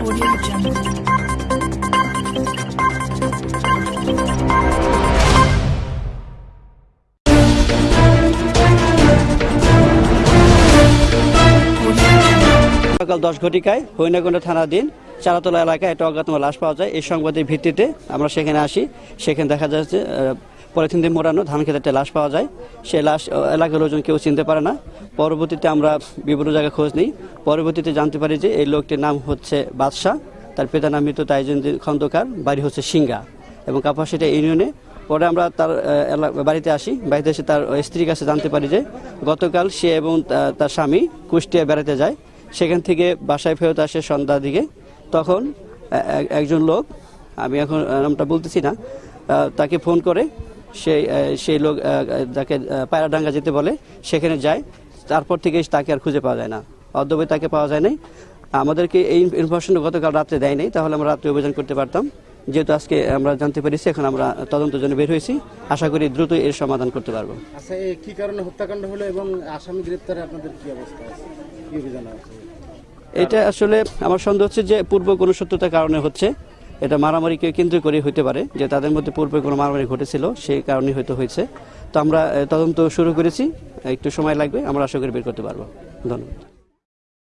Audio Jungle. সকাল দশ ঘটিকায় হইনাকুণ্ডা থানাধীন চারাতলা এলাকায় একটা অজ্ঞাতম লাশ পাওয়া যায়। এই সংবাদের ভিত্তিতে আমরা সেখানে আসি। সেখানে দেখা যাচ্ছে পলিথিন দিয়ে মোড়ানো ধান খেতে একটা লাশ পাওয়া যায়। সেই লাশ এলাকার লোকজন কেউ চিনতে পারে না। পরবর্তীতে আমরা বিভিন্ন জায়গায় খোঁজ নিই। পরবর্তীতে জানতে পারি যে এই লোকটির নাম হচ্ছে বাদশাহ। তার পিতার নাম মৃত তাইজুদ্দিন খন্দকার, বাড়ি হচ্ছে সিঙ্গা এবং কাপাসিটা ইউনিয়নে। পরে আমরা তার বাড়িতে আসি। বাড়িতে এসে তার স্ত্রীর কাছে জানতে পারি যে গতকাল সে এবং তার স্বামী কুষ্টিয়া বেড়াতে যায়। সেখান থেকে বাসায় ফেরত আসে সন্ধ্যা দিকে। তখন একজন লোক, আমি এখন নামটা বলতেছি না তাকে ফোন করে সেই সেই লোক যাকে পায়রাডাঙ্গা যেতে বলে, সেখানে যায়। তারপর থেকে তাকে আর খুঁজে পাওয়া যায় না। অর্ধবে তাকে পাওয়া যায় নাই। আমাদেরকে এই ইনফরমেশন গতকাল রাত্রে দেয় নাই, তাহলে আমরা রাত্রে অভিযান করতে পারতাম। যেহেতু আজকে আমরা জানতে পেরেছি এখন আমরা তদন্তের জন্য বের হয়েছি। আশা করি দ্রুত এর সমাধান করতে পারব। আচ্ছা কি কারণে হত্যাকাণ্ড হলো এবং আসামি গ্রেপ্তারে আপনাদের কি অবস্থা আছে? কি অভিযান আছে? এটা আসলে আমার সন্দেহ হচ্ছে যে পূর্ব কোনো সত্যতার কারণে হচ্ছে। এটা মারামারিকে কেন্দ্র করে হইতে পারে যে তাদের মধ্যে পূর্বে কোনো মারামারি ঘটেছিল সেই কারণে হয়তো হয়েছে। তো আমরা তদন্ত শুরু করেছি। একটু সময় লাগবে আমরা আশা করি বের করতে পারব। ধন্যবাদ।